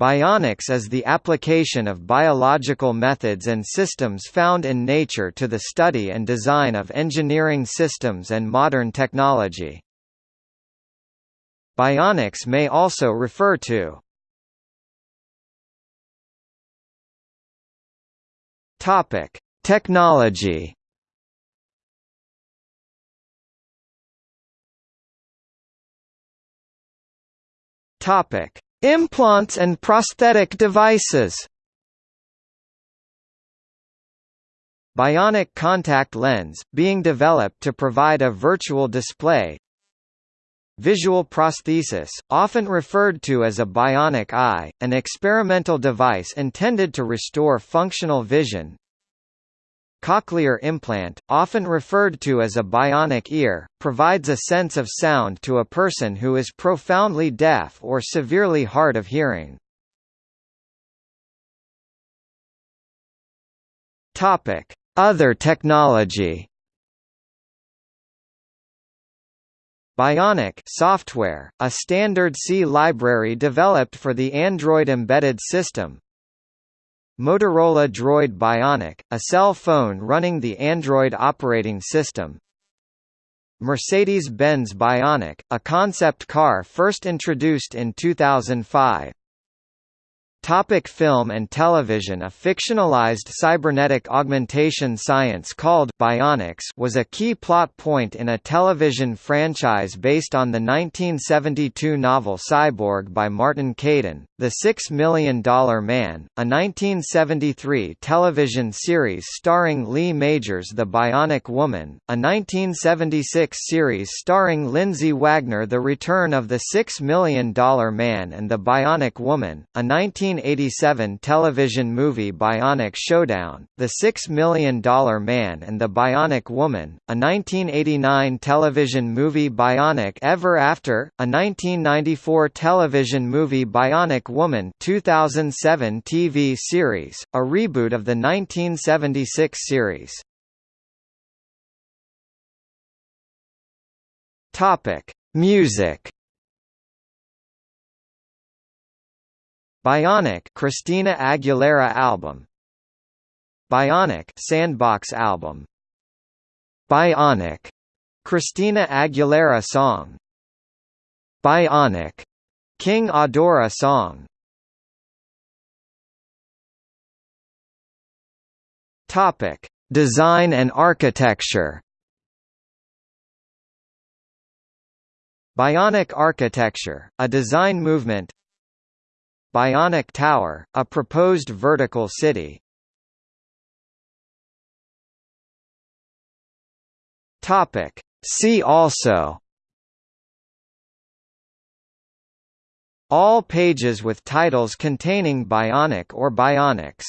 Bionics is the application of biological methods and systems found in nature to the study and design of engineering systems and modern technology. Bionics may also refer to Topic: Technology. Topic: Implants and prosthetic devices. Bionic contact lens, being developed to provide a virtual display. Visual prosthesis, often referred to as a bionic eye, an experimental device intended to restore functional vision Cochlear implant, often referred to as a bionic ear, provides a sense of sound to a person who is profoundly deaf or severely hard of hearing. Other technology. Bionic software, a standard C library developed for the Android embedded system, Motorola Droid Bionic, a cell phone running the Android operating system. Mercedes-Benz Bionic, a concept car first introduced in 2005. Topic film and television A fictionalized cybernetic augmentation science called Bionics was a key plot point in a television franchise based on the 1972 novel Cyborg by Martin Caidin, The Six Million Dollar Man, a 1973 television series starring Lee Majors The Bionic Woman, a 1976 series starring Lindsay Wagner The Return of the Six Million Dollar Man and the Bionic Woman, a 19 1987 television movie Bionic Showdown, The Six Million Dollar Man and the Bionic Woman, a 1989 television movie Bionic Ever After, a 1994 television movie Bionic Woman 2007 TV series, a reboot of the 1976 series. Music Bionic Christina Aguilera album. Bionic Sandbox album. Bionic Christina Aguilera song. Bionic King Adora song. Topic Design and architecture. Bionic architecture, a design movement Bionic Tower, a proposed vertical city. Topic. See also All pages with titles containing Bionic or Bionics